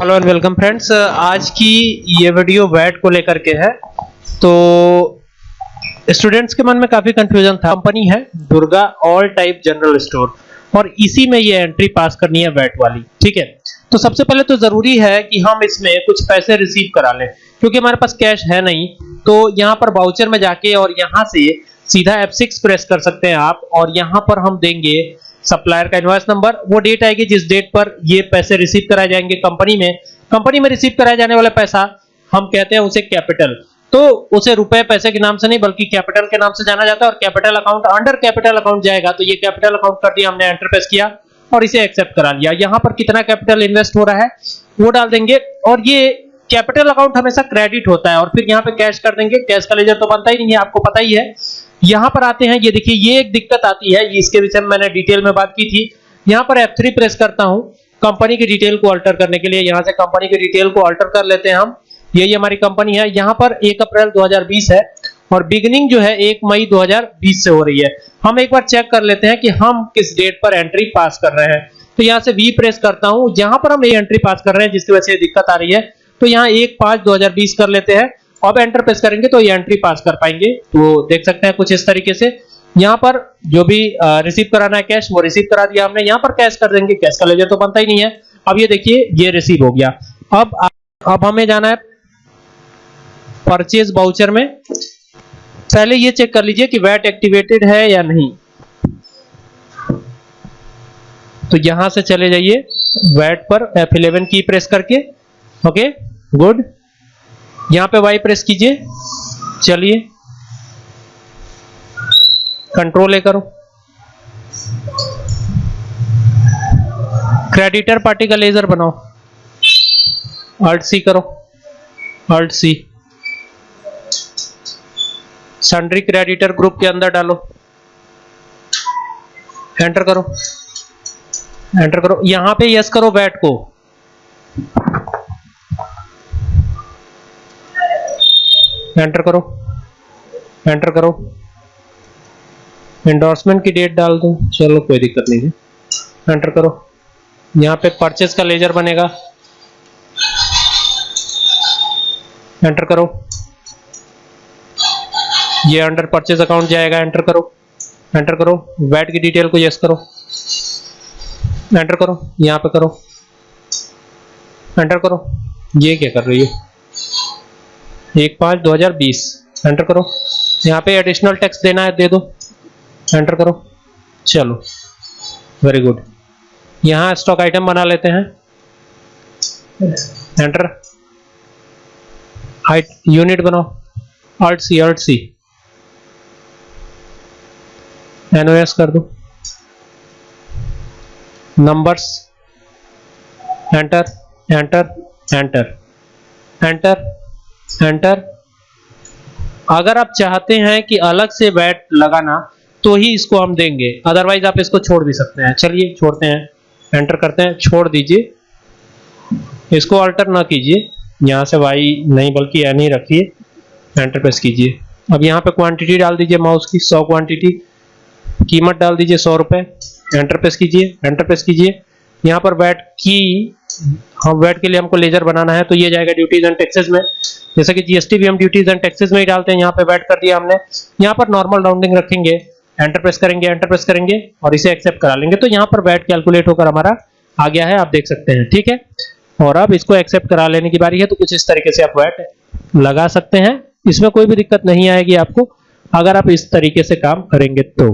Hello and welcome friends आज की ये वीडियो वैट को लेकर के है। तो स्टूडेंट्स के मन में काफ़ी कंफ्यूजन था। कंपनी है, Durga all type general store और इसी में ये एंट्री पास करनी है वैट वाली। ठीक है? तो सबसे पहले तो ज़रूरी है कि हम इसमें कुछ पैसे रिसीव करा लें। क्योंकि हमारे पास कैश है नहीं तो यहाँ पर बाउचर में जाके और यहाँ से सीधा F6 प्रेस कर सकते हैं आप। और यहाँ पर हम देंगे सप्लायर का इनवॉइस नंबर वो डेट आएगी जिस डेट पर ये पैसे रिसीव कराए जाएँगे कंपनी में। कंपनी में रिसीव कराए जाने वाला पैसा, हम कहते हैं उसे कैपिटल तो उसे रुपए पैसे के नाम से नहीं, बल्कि कैपिटल के नाम से जाना जाता है और capital account under capital account जाएगा। तो ये कैपिटल अकाउंट कर दिया, हमने एंटर किया और इसे एक्सेप्ट करा लिया। यहाँ पर कितना कैपिटल इन्वेस्ट हो रहा है, वो डाल देंगे। और ये कैपिटल अकाउंट हमेशा क्रेडिट होता है और फिर यहाँ पे कैश कर देंगे, कैश का लेजर तो बनता ही नहीं है, आपको पता ही है। यहाँ पर आते हैं, ये देखिए, ये एक दिक्कत आती है इसके विषय में मैंने डिटेल में बात की थी। यहाँ पर F3 प्रेस करता हूँ, कंपनी की डिटेल को अल्टर करने के लिए, यहाँ से कंपनी की डिटेल को अल्टर कर लेते हैं हम। ये ये हमारी कंपनी है, यहाँ पर 1 अप्रैल 2020 है और बिगिनिंग जो है 1 मई 2020 से हो रही है। हम एक बार चेक कर लेते हैं कि हम किस डेट पर एंट्री पास कर रहे हैं। तो यहाँ से वी प्रेस करता हूँ जहाँ पर हम ये एंट्री पास कर रहे हैं, जिसकी वजह से दिक्कत आ रही है। तो यहाँ 1 5 2020 कर लेते हैं। अब एंटर प्रेस करेंगे तो ये एंट्री पास कर पाएँगे। तो देख सकते हैं कुछ इस तरीके से। यहाँ पर जो भी रिसीव कराना है कैश वो रिसीव करा दिया हमने। यहाँ पर कैश कर देंगे। कैश का लेजर तो बनता ही नहीं है। अब ये देखिए, ये रिसीव हो गया। अब अब हमें जाना है परचेज बाउचर में। पहले ये चेक कर लीजिए कि वैट एक्टिवेटेड है या नहीं। तो यहाँ से चले जाइए वैट पर F11 की प्रेस करके ओके गुड यहाँ पे वाई प्रेस कीजिए। चलिए। कंट्रोल ए करो। क्रेडिटर पार्टी का लेजर बनाओ। अल्ट सी करो। Alt C sundry creditor group के अंदर डालो। एंटर करो। एंटर करो। यहाँ पे यस करो बैट को। एंटर करो। एंटर करो। एंडोर्समेंट की डेट डाल दो। चलो, कोई दिक्कत नहीं है। एंटर करो। यहाँ पे परचेज का लेजर बनेगा। एंटर करो। ये अंडर परचेज अकाउंट जाएगा। एंटर करो। एंटर करो। वैट की डिटेल को यस करो। एंटर करो। यहाँ पे करो। एंटर करो। ये क्या कर रही है? एक पाँच दो हज़ार बीस। एंटर करो। यहाँ पे एडिशनल टैक्स देना है, दे दो। एंटर करो। चलो। वेरी गुड यहाँ स्टॉक आइटम बना लेते हैं। एंटर हाइट यूनिट बनाओ। Alt C alt C NOS कर दो। Numbers enter enter enter enter enter अगर आप चाहते हैं कि अलग से बैट लगाना तो ही इसको हम देंगे। अदरवाइज़ आप इसको छोड़ भी सकते हैं। चलिए, छोड़ते हैं। एंटर करते हैं। छोड़ दीजिए। इसको अल्टर ना कीजिए। यहाँ से वाई नहीं, बल्कि एन ही रखिए। एंटर प्रेस कीजिए। अब यहाँ पे क्वांटिटी डाल दीजिए माउस की। 100 क्वांटिटी कीमत डाल दीजिए सौ रुपए। एंटर प्रेस कीजिए। एंटर प्रेस कीजिए। यहाँ पर वैट की, हम वैट के लिए हमको लेजर बनाना है तो ये जाएगा ड्यूटीज़ एंड टैक्सेस में। जैसे कि जीएसटी भी हम ड्यूटीज़ एंड टैक्सेस में ही डालते हैं, यहाँ पे वैट कर दिया हमने। यहाँ पर नॉर्मल राउंडिंग रखेंगे एंटर प्रेस करेंगे एंटर प्रेस करेंगे, और इसे एक्सेप्ट करा लेंगे। तो यहाँ पर वैट कैलकुलेट होकर हमारा आ गया है, आप देख सकते हैं, ठीक है? और अब इसको एक्सेप्ट करा लेने की बारी है तो कुछ इस तरीके से आप वैट लगा सकते हैं। इसमें कोई भी दिक्कत नहीं आएगी आपको, अगर आप इस तरीके से काम करेंगे तो।